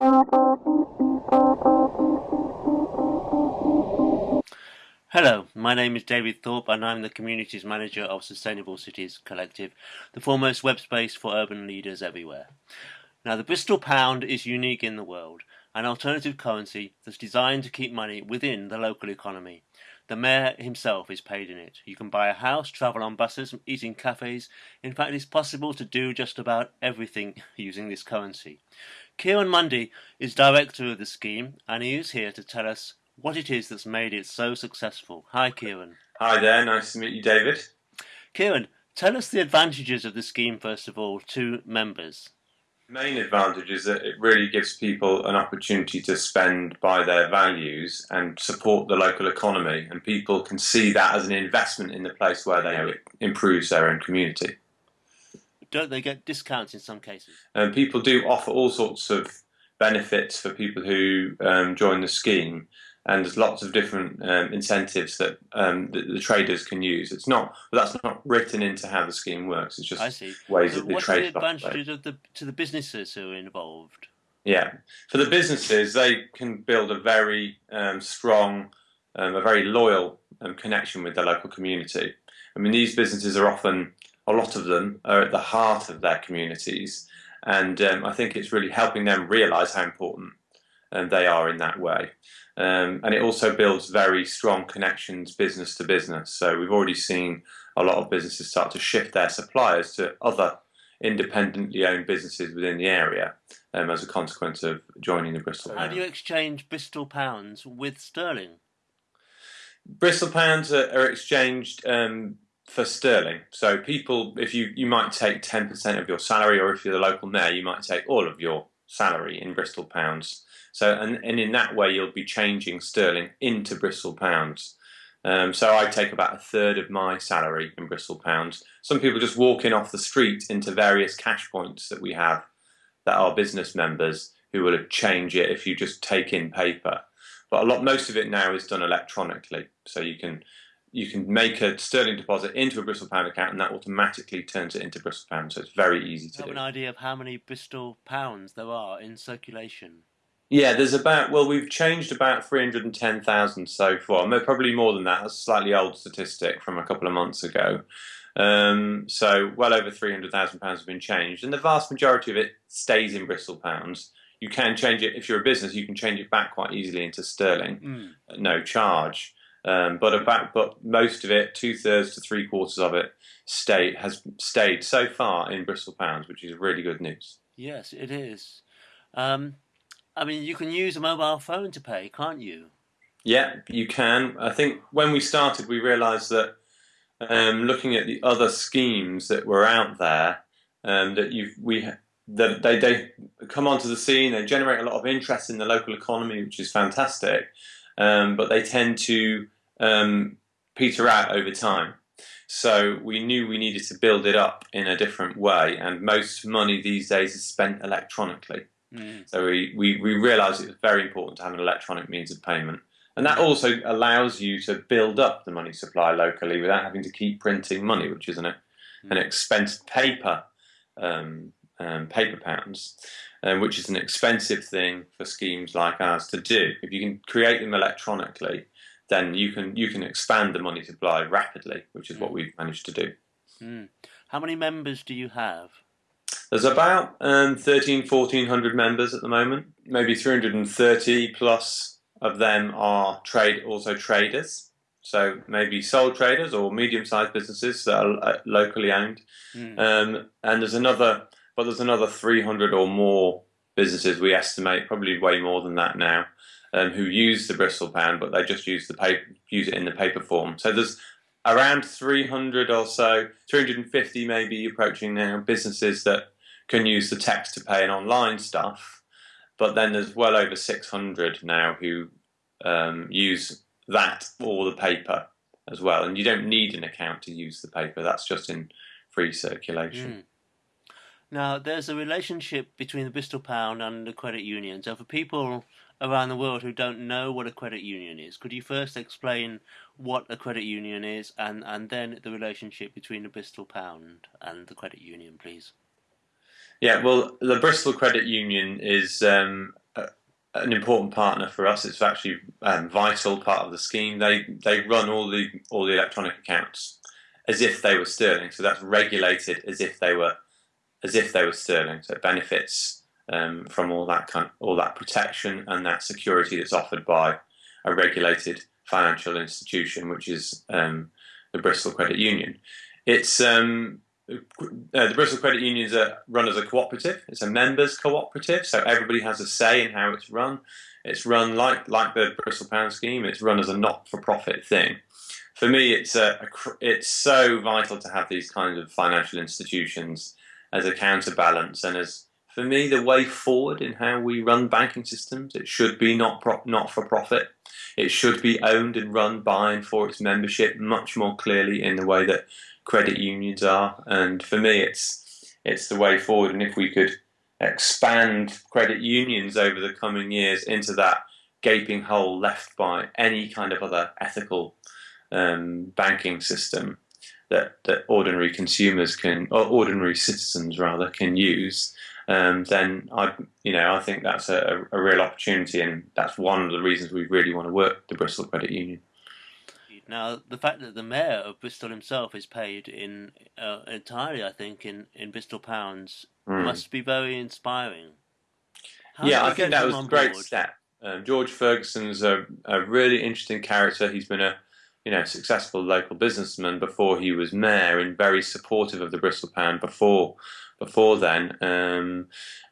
Hello, my name is David Thorpe and I'm the Communities Manager of Sustainable Cities Collective, the foremost web space for urban leaders everywhere. Now the Bristol Pound is unique in the world, an alternative currency that's designed to keep money within the local economy. The mayor himself is paid in it. You can buy a house, travel on buses, eat in cafes. In fact, it's possible to do just about everything using this currency. Ciaran Mundy is director of the scheme and he is here to tell us what it is that's made it so successful. Hi, Ciaran. Hi there, nice to meet you, David. Ciaran, tell us the advantages of the scheme, first of all, to members. The main advantage is that it really gives people an opportunity to spend by their values and support the local economy, and people can see that as an investment in the place where they it improves their own community. Don't they get discounts in some cases? And people do offer all sorts of benefits for people who um, join the scheme and there's lots of different um, incentives that, um, that the traders can use. It's not that's not written into how the scheme works. It's just I see. ways So that the what are the traders advantages of the to the businesses who are involved? Yeah, for the businesses, they can build a very um, strong, um, a very loyal um, connection with their local community. I mean, these businesses are often, a lot of them, are at the heart of their communities, and um, I think it's really helping them realise how important um, they are in that way. Um, and it also builds very strong connections business to business. So we've already seen a lot of businesses start to shift their suppliers to other independently owned businesses within the area um, as a consequence of joining the Bristol How Pound. do you exchange Bristol pounds with sterling? Bristol pounds are, are exchanged um, for sterling. So people, if you you might take ten percent of your salary, or if you're the local mayor, you might take all of your salary in Bristol pounds. So and, and in that way, you'll be changing sterling into Bristol pounds. Um, so I take about a third of my salary in Bristol pounds. Some people just walk in off the street into various cash points that we have that are business members who will change it if you just take in paper. But a lot, most of it now is done electronically. So you can you can make a sterling deposit into a Bristol pound account, and that automatically turns it into Bristol pounds. So it's very easy to have do. an idea of how many Bristol pounds there are in circulation? Yeah, there's about well, we've changed about three hundred and ten thousand so far. Probably more than that. That's a slightly old statistic from a couple of months ago. Um, so well over three hundred thousand pounds have been changed, and the vast majority of it stays in Bristol pounds. You can change it if you're a business. You can change it back quite easily into sterling, Mm. no charge. Um, but about but most of it, two thirds to three quarters of it, stay has stayed so far in Bristol pounds, which is really good news. Yes, it is. Um, I mean, you can use a mobile phone to pay, can't you? Yeah, you can. I think when we started, we realised that um, looking at the other schemes that were out there, um, that you we that they they come onto the scene, they generate a lot of interest in the local economy, which is fantastic, um, but they tend to um, peter out over time. So we knew we needed to build it up in a different way, and most money these days is spent electronically. Mm. So we, we, we realised it was very important to have an electronic means of payment. And that also allows you to build up the money supply locally without having to keep printing money, which is an, an expense paper, um, um, paper pounds, um, which is an expensive thing for schemes like ours to do. If you can create them electronically, then you can you can expand the money supply rapidly, which is what we've managed to do. Mm. How many members do you have? There's about um, 13, 1400 members at the moment. Maybe 330 plus of them are trade also traders. So maybe sole traders or medium-sized businesses that are uh, locally owned. Mm. Um, and there's another, but there's another 300 or more businesses we estimate, probably way more than that now, um, who use the Bristol pound, but they just use the paper, use it in the paper form. So there's around 300 or so, 350 maybe approaching now businesses that can use the text to pay and online stuff. But then there's well over 600 now who um, use that or the paper as well. And you don't need an account to use the paper. That's just in free circulation. Mm. Now, there's a relationship between the Bristol Pound and the credit union. So, for people around the world who don't know what a credit union is, could you first explain what a credit union is and, and then the relationship between the Bristol Pound and the credit union, please? Yeah, well, the Bristol Credit Union is um, an important partner for us. It's actually um, vital part of the scheme. They they run all the all the electronic accounts as if they were sterling. So that's regulated as if they were as if they were sterling. So it benefits um, from all that kind, all that protection and that security that's offered by a regulated financial institution, which is um, the Bristol Credit Union. It's um, uh, the Bristol Credit Union is run as a cooperative. It's a members cooperative, so everybody has a say in how it's run. It's run like like the Bristol Pound scheme. It's run as a not-for-profit thing. For me, it's a, a, it's so vital to have these kinds of financial institutions as a counterbalance and as for me the way forward in how we run banking systems. It should be not not for profit. It should be owned and run by and for its membership much more clearly in the way that credit unions are. And for me, it's it's the way forward. And if we could expand credit unions over the coming years into that gaping hole left by any kind of other ethical um, banking system that, that ordinary consumers can, or ordinary citizens rather, can use, um, then I, you know, I think that's a, a real opportunity, and that's one of the reasons we really want to work the Bristol Credit Union. Now, the fact that the mayor of Bristol himself is paid in uh, entirely, I think, in, in Bristol pounds mm. must be very inspiring. How yeah, I think that was a great step. Um, George Ferguson's a, a really interesting character. He's been a you know successful local businessman before he was mayor, and very supportive of the Bristol pound before before then. Um,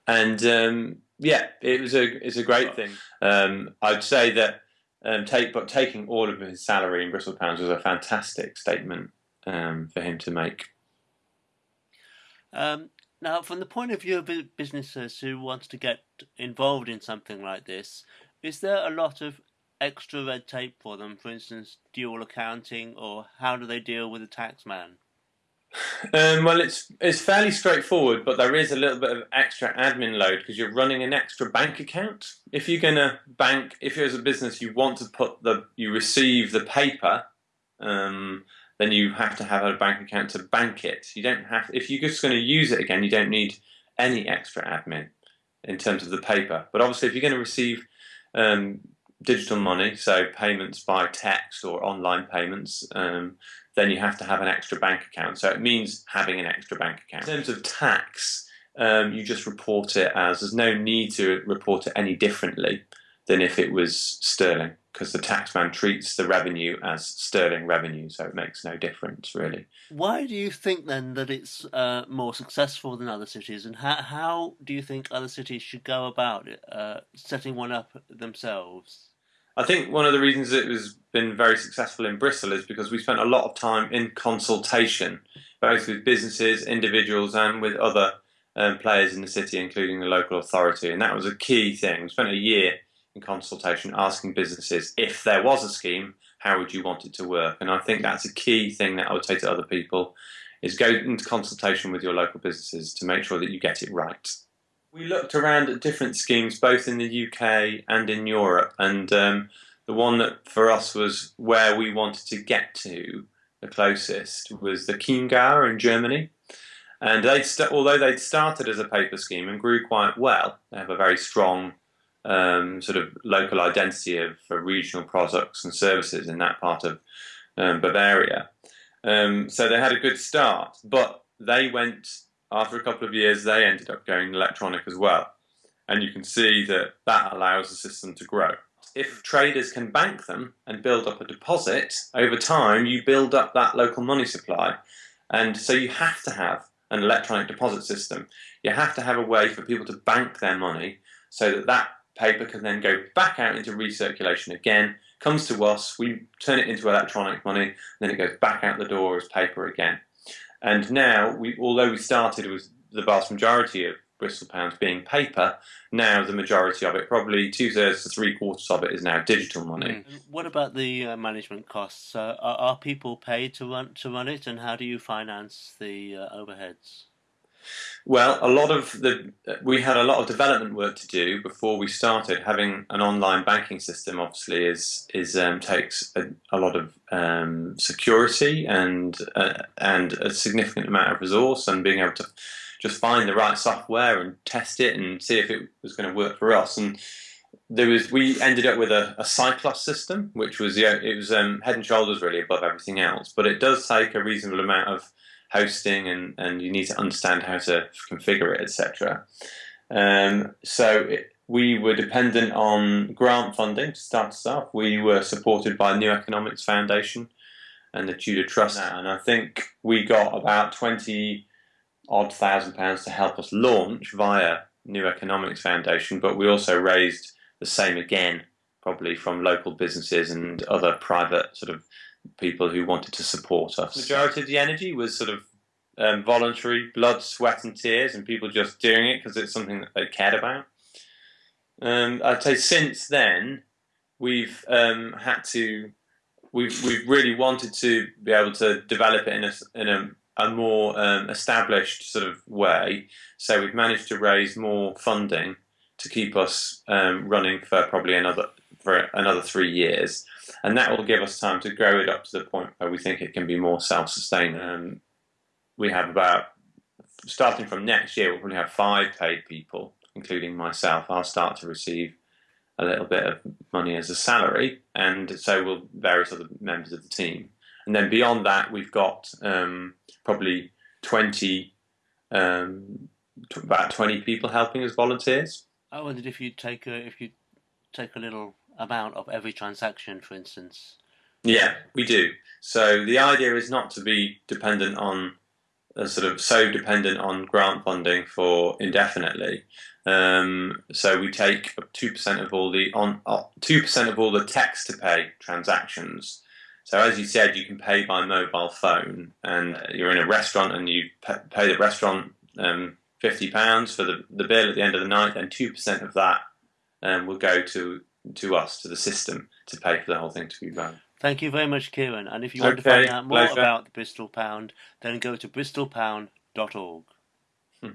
and um, yeah, it was a it's a great thing. Um, I'd say that um, take, but taking all of his salary in Bristol pounds was a fantastic statement um, for him to make. Um, now, from the point of view of businesses who wants to get involved in something like this, is there a lot of extra red tape for them? For instance, dual accounting, or how do they deal with a tax man? Um, well, it's it's fairly straightforward, but there is a little bit of extra admin load because you're running an extra bank account. If you're going to bank, if you're as a business, you want to put the you receive the paper, um, then you have to have a bank account to bank it. You don't have if you're just going to use it again, you don't need any extra admin in terms of the paper. But obviously, if you're going to receive um, digital money, so payments by text or online payments, um, then you have to have an extra bank account. So it means having an extra bank account. In terms of tax, um, you just report it as there's no need to report it any differently than if it was sterling because the taxman treats the revenue as sterling revenue, so it makes no difference really. Why do you think then that it's uh, more successful than other cities, and how, how do you think other cities should go about it, uh, setting one up themselves? I think one of the reasons it has been very successful in Bristol is because we spent a lot of time in consultation, both with businesses, individuals, and with other um, players in the city, including the local authority. And that was a key thing. We spent a year in consultation asking businesses if there was a scheme, how would you want it to work? And I think that's a key thing that I would say to other people is go into consultation with your local businesses to make sure that you get it right. We looked around at different schemes, both in the UK and in Europe, and um, the one that for us was where we wanted to get to the closest was the Chiemgauer in Germany. And they although they'd started as a paper scheme and grew quite well, they have a very strong um, sort of local identity of regional products and services in that part of um, Bavaria. Um, so they had a good start, but they went after a couple of years, they ended up going electronic as well. And you can see that that allows the system to grow. If traders can bank them and build up a deposit, over time you build up that local money supply. And so you have to have an electronic deposit system. You have to have a way for people to bank their money so that that paper can then go back out into recirculation again, comes to us, we turn it into electronic money, then it goes back out the door as paper again. And now, we, although we started with the vast majority of Bristol pounds being paper, now the majority of it, probably two thirds to three quarters of it, is now digital money. Mm. What about the uh, management costs? Uh, are, are, people paid to run to run it, and how do you finance the uh, overheads? Well, a lot of the we had a lot of development work to do before we started. Having an online banking system, obviously, is is um, takes a, a, lot of um, security and uh, and a significant amount of resource, and being able to just find the right software and test it and see if it was going to work for us. And there was we ended up with a, a system, which was yeah, it was um, head and shoulders really above everything else. But it does take a reasonable amount of hosting, and and you need to understand how to configure it, etc. Um, so it, we were dependent on grant funding to start us off. We were supported by New Economics Foundation and the Tudor Trust, and I think we got about twenty odd thousand pounds to help us launch via New Economics Foundation. But we also raised the same again, probably from local businesses and other private sort of people who wanted to support us. Majority of the energy was sort of um, voluntary, blood, sweat, and tears, and people just doing it because it's something that they cared about. Um, I'd say since then, we've um, had to, we've we've really wanted to be able to develop it in a in a, a more um, established sort of way. So we've managed to raise more funding to keep us um, running for probably another for another three years, and that will give us time to grow it up to the point where we think it can be more self-sustaining. Um, we have about starting from next year, we'll probably have five paid people including myself, I'll start to receive a little bit of money as a salary, and so will various other members of the team. And then beyond that, we've got um, probably 20, um, about 20 people helping as volunteers. I wondered if you take a if you take a little amount of every transaction, for instance. Yeah, we do. So the idea is not to be dependent on sort of so dependent on grant funding for indefinitely. Um, so we take two percent of all the on uh, two uh, percent of all the text to pay transactions. So as you said, you can pay by mobile phone, and you're in a restaurant and you pay the restaurant um, fifty pounds for the, the bill at the end of the night. Then two percent of that um, will go to to us to the system to pay for the whole thing to be run. Thank you very much, Ciaran. And if you want okay, to find out more pleasure. about the Bristol Pound, then go to bristolpound.org. Hmm.